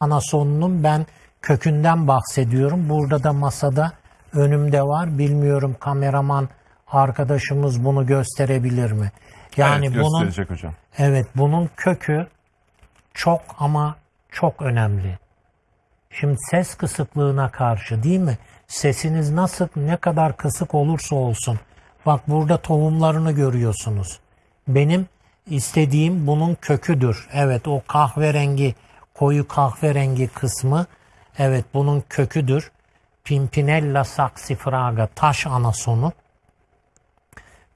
anasonunun ben kökünden bahsediyorum. Burada da masada önümde var. Bilmiyorum kameraman arkadaşımız bunu gösterebilir mi? Yani evet, bunun hocam. evet bunun kökü çok ama çok önemli. Şimdi ses kısıklığına karşı değil mi? Sesiniz nasıl ne kadar kısık olursa olsun. Bak burada tohumlarını görüyorsunuz. Benim istediğim bunun köküdür. Evet o kahverengi, koyu kahverengi kısmı evet bunun köküdür. Pimpinella saxifraga taş anasonu.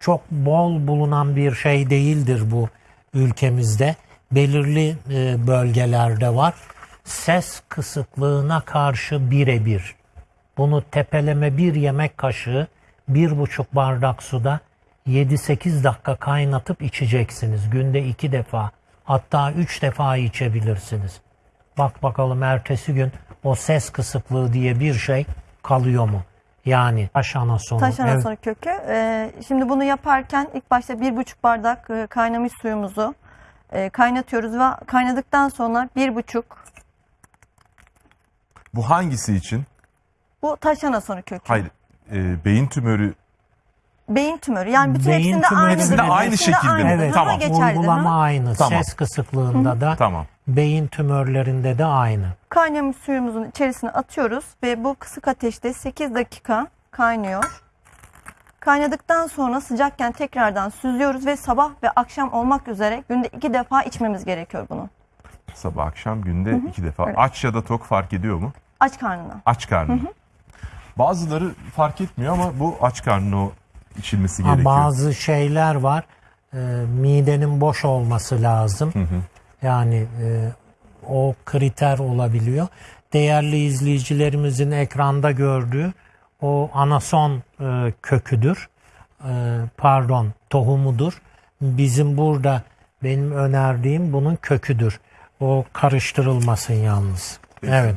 Çok bol bulunan bir şey değildir bu ülkemizde. Belirli e, bölgelerde var. Ses kısıklığına karşı birebir. Bunu tepeleme bir yemek kaşığı, bir buçuk bardak suda 7-8 dakika kaynatıp içeceksiniz. Günde iki defa hatta üç defa içebilirsiniz. Bak bakalım ertesi gün o ses kısıklığı diye bir şey kalıyor mu? Yani taş anasonu. Taş evet. anasonu kökü. Ee, şimdi bunu yaparken ilk başta bir buçuk bardak e, kaynamış suyumuzu e, kaynatıyoruz ve kaynadıktan sonra bir buçuk Bu hangisi için? bu taş anasonu kökü. Hayır. e, beyin tümörü Beyin tümörü. Yani bütün Beyin hepsinde aynıdır. Hepsinde aynı şekilde aynıdır. Evet, tamam. geçerlidir. Uygulama aynı. Tamam. Ses kısıklığında da tamam. Beyin tümörlerinde de aynı. Kaynamış suyumuzun içerisine atıyoruz ve bu kısık ateşte 8 dakika kaynıyor. Kaynadıktan sonra sıcakken tekrardan süzüyoruz ve sabah ve akşam olmak üzere günde iki defa içmemiz gerekiyor bunu. Sabah akşam günde iki defa. Evet. Aç ya da tok fark ediyor mu? Aç karnına. Aç karnı. Bazıları fark etmiyor ama bu aç karnına o içilmesi Ha, gerekiyor. bazı şeyler var. e, midenin boş olması lazım. Yani e, o kriter olabiliyor. Değerli izleyicilerimizin ekranda gördüğü o anason e, köküdür. E, pardon tohumudur. Bizim burada benim önerdiğim bunun köküdür. O karıştırılmasın yalnız. Peki. Evet.